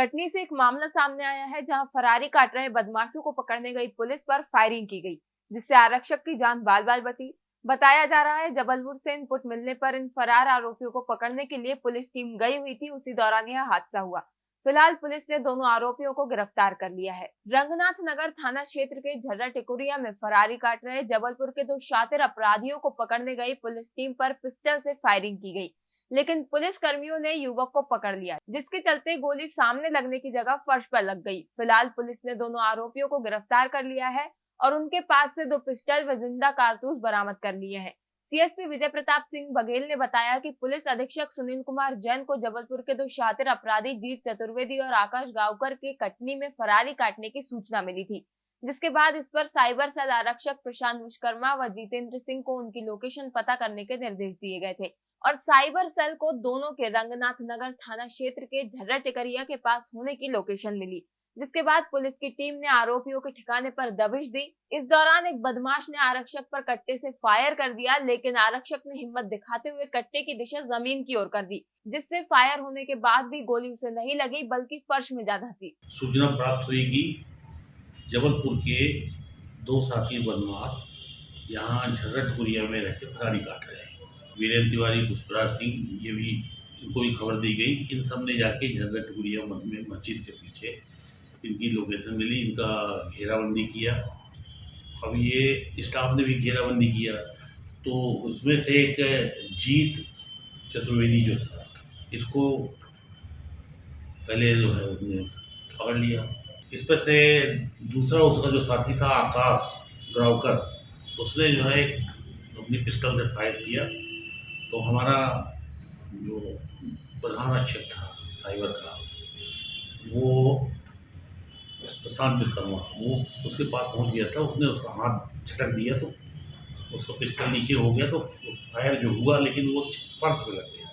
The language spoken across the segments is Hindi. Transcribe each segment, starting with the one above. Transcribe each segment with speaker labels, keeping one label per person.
Speaker 1: कटनी से एक मामला सामने आया है जहाँ फरारी काट रहे बदमाशों को पकड़ने गई पुलिस पर फायरिंग की गई, जिससे आरक्षक की जान बाल बाल बची। बताया जा रहा है जबलपुर से इनपुट मिलने पर इन फरार आरोपियों को पकड़ने के लिए पुलिस टीम गई हुई थी, उसी दौरान यह हादसा हुआ। फ़िलहाल पुलिस ने दोनों आरोपियों को गिरफ़्तार कर लिया है। रंगनाथ नगर थाना क्षेत्र के झर्रा टिकुरिया में फरारी काट रहे जबलपुर के दो शातिर अपराधियों को पकड़ने गई पुलिस टीम पर पिस्टल से फायरिंग की गई। लेकिन पुलिस कर्मियों ने युवक को पकड़ लिया, जिसके चलते गोली सामने लगने की जगह फर्श पर लग गई। फ़िलहाल पुलिस ने दोनों आरोपियों को गिरफ़्तार कर लिया है और उनके पास से दो पिस्टल व ज़िंदा कारतूस बरामद कर लिए हैं। सीएसपी विजय प्रताप सिंह बघेल ने बताया कि पुलिस अधीक्षक सुनील कुमार जैन को जबलपुर के दो शातिर अपराधी जीत चतुर्वेदी और आकाश गांवकर के कटनी में फरारी काटने की सूचना मिली थी, जिसके बाद इस पर साइबर सेल आरक्षक प्रशांत विश्वकर्मा व जितेंद्र सिंह को उनकी लोकेशन पता करने के निर्देश दिए गए थे। और साइबर सेल को दोनों के रंगनाथ नगर थाना क्षेत्र के झर्रा टिकरिया के पास होने की लोकेशन मिली, जिसके बाद पुलिस की टीम ने आरोपियों के ठिकाने पर दबिश दी। इस दौरान एक बदमाश ने आरक्षक पर कट्टे से फायर कर दिया, लेकिन आरक्षक ने हिम्मत दिखाते हुए कट्टे की दिशा ज़मीन की ओर कर दी, जिससे फायर होने के बाद भी गोली उसे नहीं लगी, बल्कि फर्श में जा धसी।
Speaker 2: सूचना प्राप्त हुई कि जबलपुर के दो साथी बदमाश यहाँ झर्रटपुरिया में रहकर फरारी काट रहे हैं। वीरेंद्र तिवारी, पुष्पराज सिंह, ये भी इनको भी खबर दी गई। इन सबने जाके झर्रटपुरिया में मस्जिद के पीछे इनकी लोकेशन मिली, इनका घेराबंदी किया। अब ये स्टाफ ने भी घेराबंदी किया। तो उसमें से एक जीत चतुर्वेदी जो था, इसको पहले जो है उसने पकड़ लिया। इस पर से दूसरा उसका जो साथी था, आकाश ग्रावकर उसने जो है अपनी पिस्टल से फायर किया। तो हमारा जो प्रधान रक्षक था साइबर का वो प्रशांत विश्वकर्मा वो उसके पास पहुँच गया था उसने उसका हाथ झटक दिया तो उसका पिस्टल नीचे हो गया तो फायर जो हुआ लेकिन वो फर्श पे लग गया।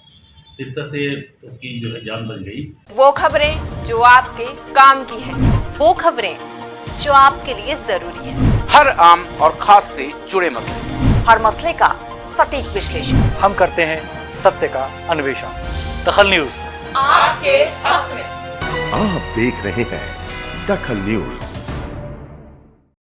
Speaker 2: इस तरह से उसकी जो है जान बच गई।
Speaker 1: वो खबरें जो आपके काम की है
Speaker 3: वो खबरें जो आपके लिए ज़रूरी है।
Speaker 4: हर आम और खास से जुड़े मसले।
Speaker 3: हर मसले का सटीक विश्लेषण।
Speaker 5: हम करते हैं सत्य का अन्वेषण। दखल न्यूज़।
Speaker 1: आपके हक में।
Speaker 6: आप देख रहे हैं दखल न्यूज़।